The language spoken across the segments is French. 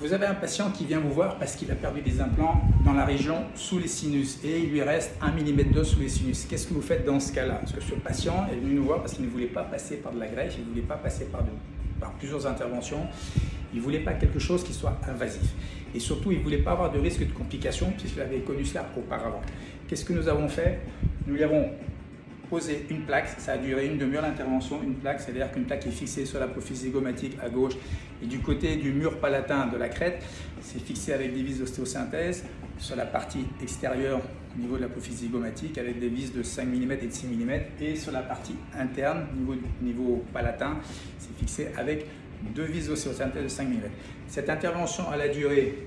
Vous avez un patient qui vient vous voir parce qu'il a perdu des implants dans la région sous les sinus et il lui reste 1 mm d'os sous les sinus. Qu'est-ce que vous faites dans ce cas-là? Parce que ce patient est venu nous voir parce qu'il ne voulait pas passer par de la greffe, il ne voulait pas passer par, par plusieurs interventions, il ne voulait pas quelque chose qui soit invasif. Et surtout, il ne voulait pas avoir de risque de complications puisqu'il avait connu cela auparavant. Qu'est-ce que nous avons fait? Nous lui avons poser une plaque, ça a duré une demi-heure l'intervention, une plaque, c'est-à-dire qu'une plaque est fixée sur l'apophyse zygomatique à gauche et du côté du mur palatin de la crête, c'est fixé avec des vis d'ostéosynthèse. Sur la partie extérieure au niveau de l'apophyse zygomatique avec des vis de 5 mm et de 6 mm et sur la partie interne niveau, niveau palatin, c'est fixé avec deux vis d'ostéosynthèse de 5 mm. Cette intervention a la durée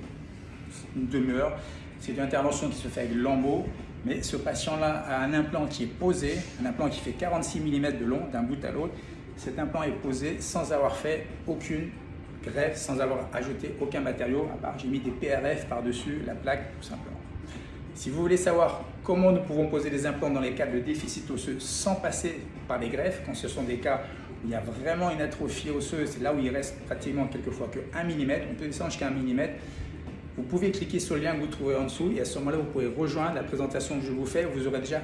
une demi-heure, c'est une intervention qui se fait avec lambeau mais ce patient-là a un implant qui est posé, un implant qui fait 46 mm de long d'un bout à l'autre. Cet implant est posé sans avoir fait aucune greffe, sans avoir ajouté aucun matériau, à part j'ai mis des PRF par-dessus la plaque tout simplement. Si vous voulez savoir comment nous pouvons poser des implants dans les cas de déficit osseux sans passer par les greffes, quand ce sont des cas où il y a vraiment une atrophie osseuse, c'est là où il reste pratiquement quelquefois que 1 mm, on peut descendre jusqu'à 1 mm, vous pouvez cliquer sur le lien que vous trouvez en dessous et à ce moment-là, vous pouvez rejoindre la présentation que je vous fais. Vous aurez déjà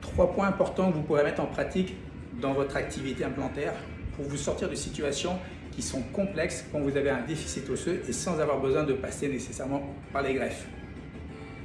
trois points importants que vous pourrez mettre en pratique dans votre activité implantaire pour vous sortir de situations qui sont complexes quand vous avez un déficit osseux et sans avoir besoin de passer nécessairement par les greffes.